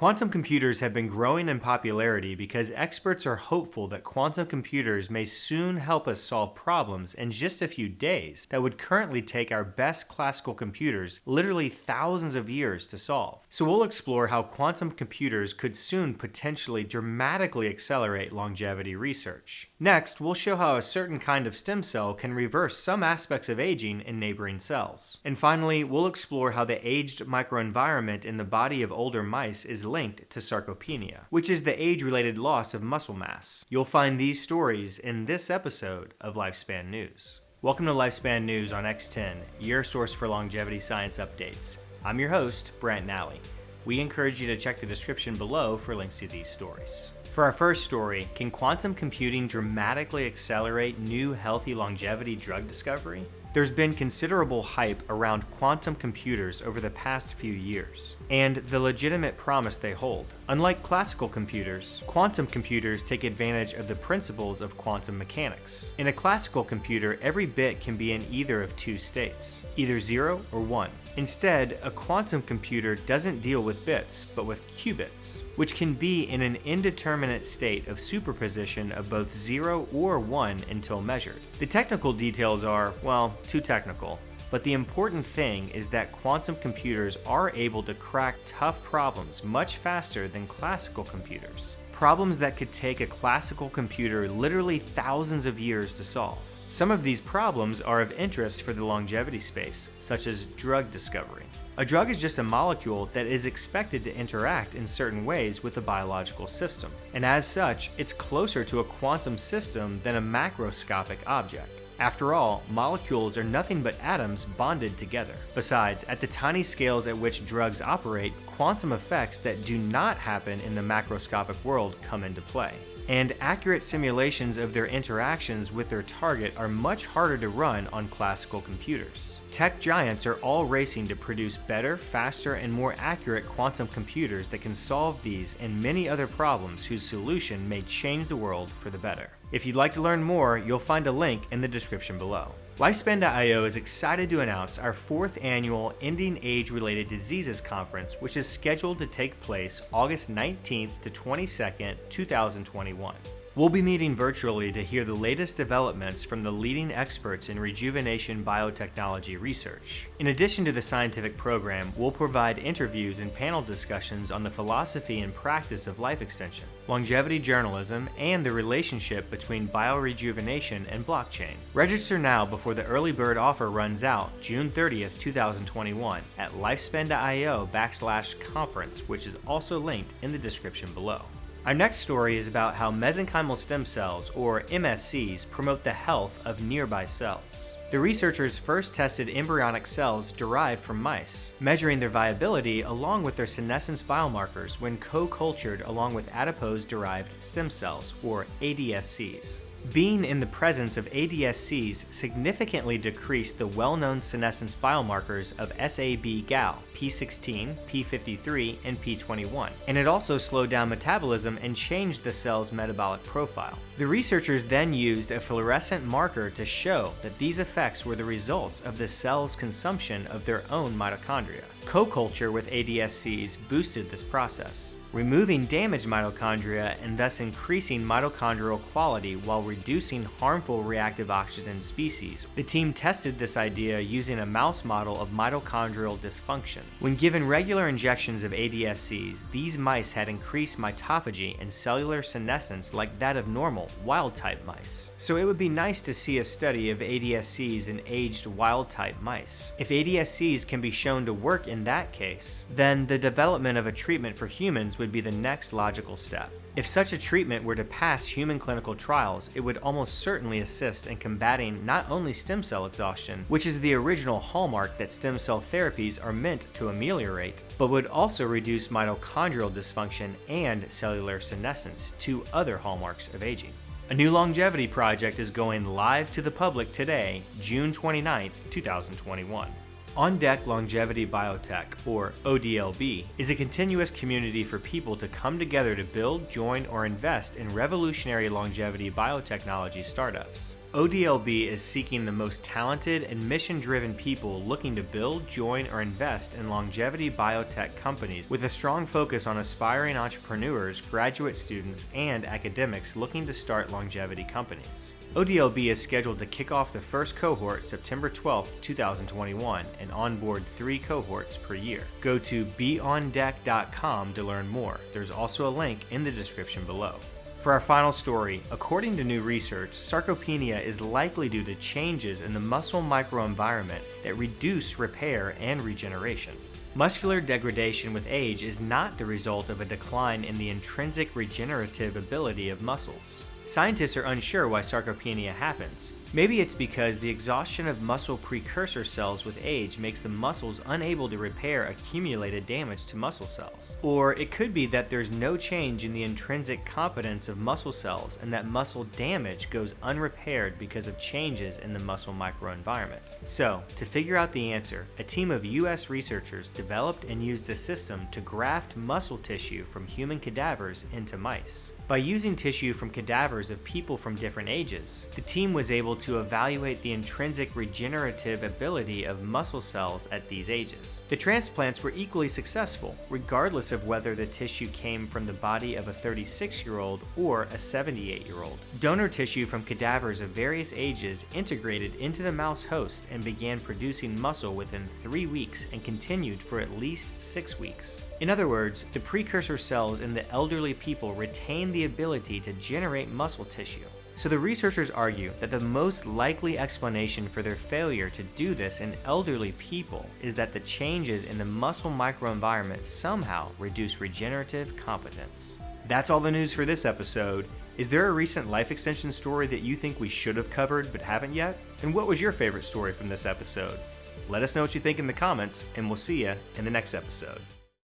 Quantum computers have been growing in popularity because experts are hopeful that quantum computers may soon help us solve problems in just a few days that would currently take our best classical computers literally thousands of years to solve. So we'll explore how quantum computers could soon potentially dramatically accelerate longevity research. Next, we'll show how a certain kind of stem cell can reverse some aspects of aging in neighboring cells. And finally, we'll explore how the aged microenvironment in the body of older mice is linked to sarcopenia, which is the age-related loss of muscle mass. You'll find these stories in this episode of Lifespan News. Welcome to Lifespan News on X10, your source for longevity science updates. I'm your host, Brent Nally. We encourage you to check the description below for links to these stories. For our first story, can quantum computing dramatically accelerate new healthy longevity drug discovery? There's been considerable hype around quantum computers over the past few years, and the legitimate promise they hold. Unlike classical computers, quantum computers take advantage of the principles of quantum mechanics. In a classical computer, every bit can be in either of two states, either 0 or 1. Instead, a quantum computer doesn't deal with bits, but with qubits, which can be in an indeterminate state of superposition of both 0 or 1 until measured. The technical details are, well, too technical, but the important thing is that quantum computers are able to crack tough problems much faster than classical computers. Problems that could take a classical computer literally thousands of years to solve. Some of these problems are of interest for the longevity space, such as drug discovery. A drug is just a molecule that is expected to interact in certain ways with the biological system, and as such, it's closer to a quantum system than a macroscopic object. After all, molecules are nothing but atoms bonded together. Besides, at the tiny scales at which drugs operate, quantum effects that do not happen in the macroscopic world come into play and accurate simulations of their interactions with their target are much harder to run on classical computers. Tech giants are all racing to produce better, faster, and more accurate quantum computers that can solve these and many other problems whose solution may change the world for the better. If you'd like to learn more, you'll find a link in the description below. Lifespan.io is excited to announce our fourth annual Ending Age-Related Diseases Conference, which is scheduled to take place August 19th to 22nd, 2021. We'll be meeting virtually to hear the latest developments from the leading experts in rejuvenation biotechnology research. In addition to the scientific program, we'll provide interviews and panel discussions on the philosophy and practice of life extension, longevity journalism, and the relationship between biorejuvenation and blockchain. Register now before the early bird offer runs out June 30th, 2021 at lifespan.io backslash conference, which is also linked in the description below. Our next story is about how mesenchymal stem cells, or MSCs, promote the health of nearby cells. The researchers first tested embryonic cells derived from mice, measuring their viability along with their senescence biomarkers when co-cultured along with adipose-derived stem cells, or ADSCs. Being in the presence of ADSCs significantly decreased the well-known senescence biomarkers of SAB-GAL, P16, P53, and P21, and it also slowed down metabolism and changed the cell's metabolic profile. The researchers then used a fluorescent marker to show that these effects were the results of the cell's consumption of their own mitochondria. Co-culture with ADSCs boosted this process removing damaged mitochondria and thus increasing mitochondrial quality while reducing harmful reactive oxygen species. The team tested this idea using a mouse model of mitochondrial dysfunction. When given regular injections of ADSCs, these mice had increased mitophagy and cellular senescence like that of normal, wild-type mice. So it would be nice to see a study of ADSCs in aged wild-type mice. If ADSCs can be shown to work in that case, then the development of a treatment for humans would be the next logical step. If such a treatment were to pass human clinical trials, it would almost certainly assist in combating not only stem cell exhaustion, which is the original hallmark that stem cell therapies are meant to ameliorate, but would also reduce mitochondrial dysfunction and cellular senescence, two other hallmarks of aging. A new longevity project is going live to the public today, June 29, 2021. On Deck Longevity Biotech, or ODLB, is a continuous community for people to come together to build, join, or invest in revolutionary longevity biotechnology startups. ODLB is seeking the most talented and mission driven people looking to build, join, or invest in longevity biotech companies with a strong focus on aspiring entrepreneurs, graduate students, and academics looking to start longevity companies. ODLB is scheduled to kick off the first cohort September 12, 2021, and onboard three cohorts per year. Go to beondeck.com to learn more. There's also a link in the description below. For our final story, according to new research, sarcopenia is likely due to changes in the muscle microenvironment that reduce repair and regeneration. Muscular degradation with age is not the result of a decline in the intrinsic regenerative ability of muscles. Scientists are unsure why sarcopenia happens. Maybe it's because the exhaustion of muscle precursor cells with age makes the muscles unable to repair accumulated damage to muscle cells. Or it could be that there's no change in the intrinsic competence of muscle cells and that muscle damage goes unrepaired because of changes in the muscle microenvironment. So, to figure out the answer, a team of US researchers developed and used a system to graft muscle tissue from human cadavers into mice. By using tissue from cadavers of people from different ages, the team was able to evaluate the intrinsic regenerative ability of muscle cells at these ages. The transplants were equally successful, regardless of whether the tissue came from the body of a 36-year-old or a 78-year-old. Donor tissue from cadavers of various ages integrated into the mouse host and began producing muscle within three weeks and continued for at least six weeks. In other words, the precursor cells in the elderly people retain the ability to generate muscle tissue. So the researchers argue that the most likely explanation for their failure to do this in elderly people is that the changes in the muscle microenvironment somehow reduce regenerative competence. That's all the news for this episode. Is there a recent life extension story that you think we should have covered but haven't yet? And what was your favorite story from this episode? Let us know what you think in the comments, and we'll see you in the next episode.